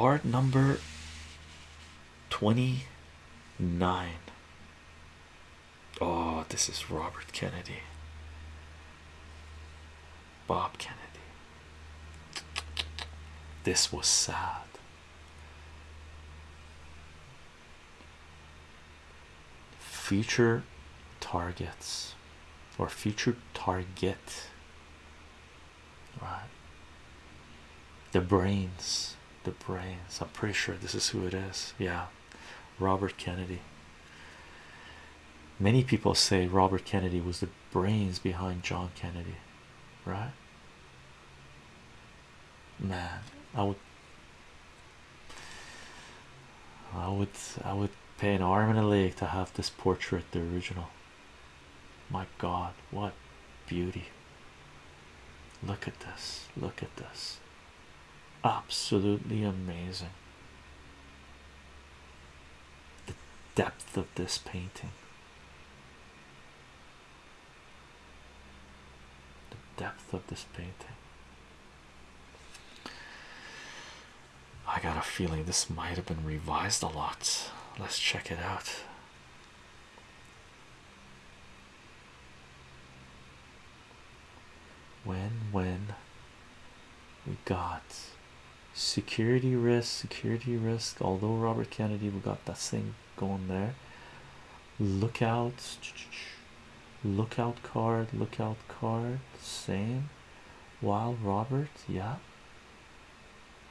card number 29 oh this is robert kennedy. Bob kennedy. This was sad. Future targets or future target right? The brains the brains i'm pretty sure this is who it is. Yeah. Robert kennedy. Many people say robert kennedy was the brains behind john kennedy right? Man i would i would i would pay an arm and a leg to have this portrait the original. My god what beauty. Look at this. Look at this absolutely amazing the depth of this painting the depth of this painting I got a feeling this might have been revised a lot. Let's check it out. When, when we got security risk, security risk, although Robert Kennedy, we got that thing going there. Lookout, lookout card, lookout card, same. While Robert, yeah,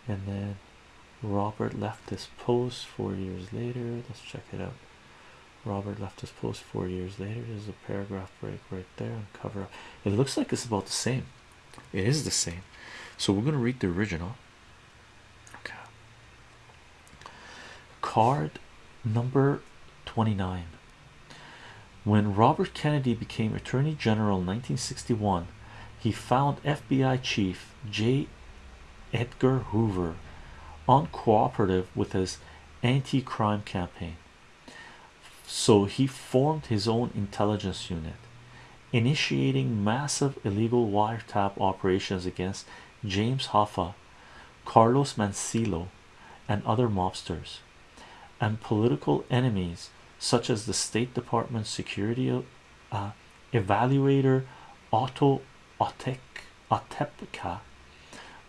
and then Robert left his post four years later. Let's check it out. Robert left his post four years later. There's a paragraph break right there and cover up. It looks like it's about the same. It is the same. So we're going to read the original. Card number 29. When Robert Kennedy became Attorney General in 1961, he found FBI Chief J. Edgar Hoover uncooperative with his anti-crime campaign. So he formed his own intelligence unit, initiating massive illegal wiretap operations against James Hoffa, Carlos Marcello, and other mobsters, and political enemies such as the State Department security uh, evaluator Otto Otepka,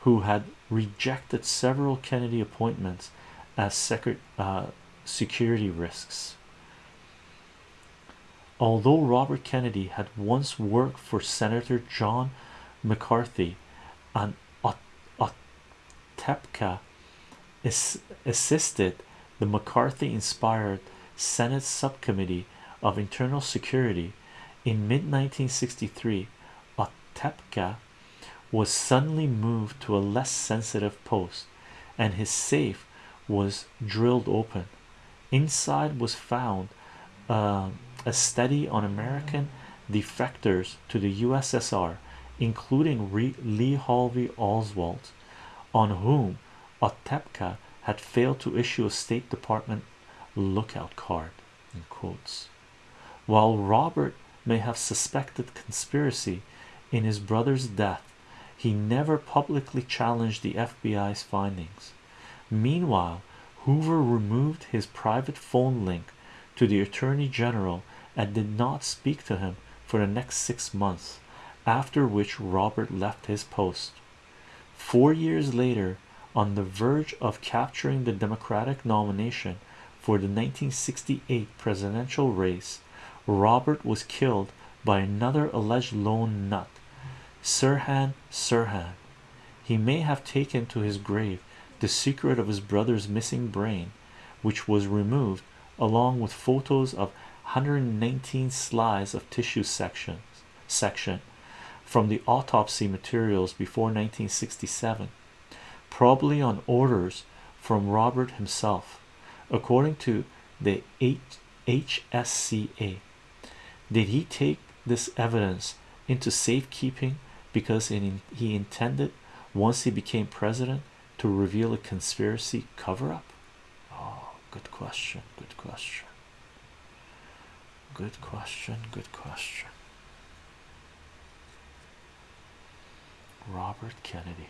who had rejected several Kennedy appointments as secret uh, security risks. Although Robert Kennedy had once worked for Senator John McCarthy, and Otepka assisted the McCarthy-inspired Senate Subcommittee of Internal Security in mid-1963, Otepka was suddenly moved to a less sensitive post, and his safe was drilled open. Inside was found uh, a study on American defectors to the USSR, including Re Lee Harvey Oswald, on whom Otepka had failed to issue a State Department lookout card. In quotes, while Robert may have suspected conspiracy in his brother's death, he never publicly challenged the FBI's findings. Meanwhile, Hoover removed his private phone link to the Attorney General and did not speak to him for the next six months, after which Robert left his post. Four years later, on the verge of capturing the Democratic nomination for the 1968 presidential race, Robert was killed by another alleged lone nut Sirhan Sirhan. He may have taken to his grave the secret of his brother's missing brain, which was removed along with photos of 119 slides of tissue sections section from the autopsy materials before 1967, probably on orders from Robert himself, according to the HSCA. Did he take this evidence into safekeeping because he intended once he became president to reveal a conspiracy cover-up? Oh good question good question. Good question good question. Robert kennedy